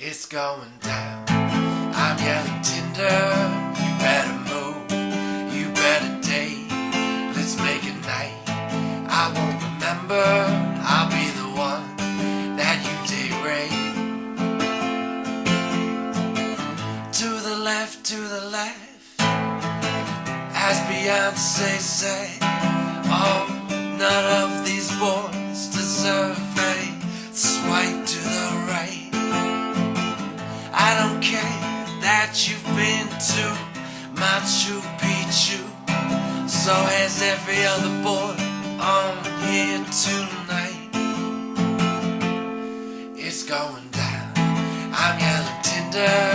It's going down. I'm yelling Tinder. You better move. You better date. Let's make a night. I won't remember. I'll be the one that you date rape. To the left, to the left. As Beyonce say, oh, none of these boys deserve don't care that you've been to Machu Picchu. So has every other boy on here tonight. It's going down. I'm yelling Tinder.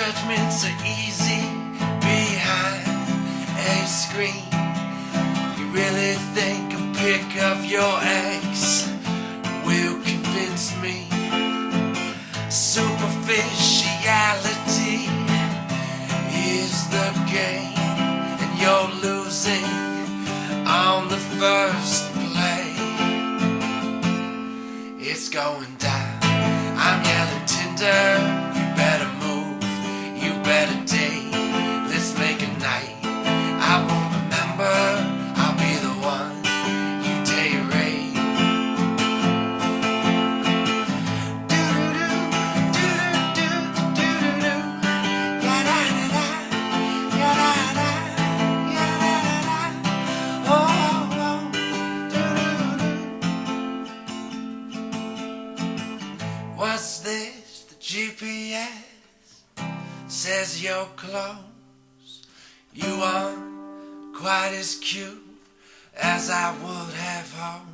Judgments are easy behind a screen. You really think a pic of your ex will convince me? Superficiality is the game, and you're losing on the first play. It's going down. I'm yelling Tinder. What's this? The GPS says you're close. You aren't quite as cute as I would have hoped.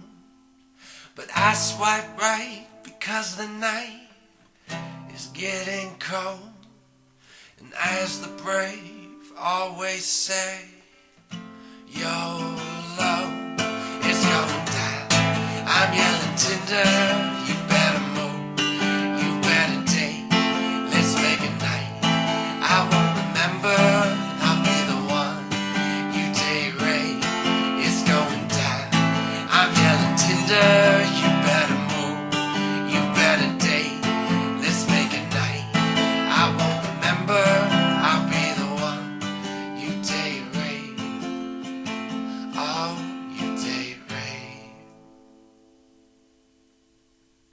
But I swipe right because the night is getting cold. And as the brave always say, YOLO,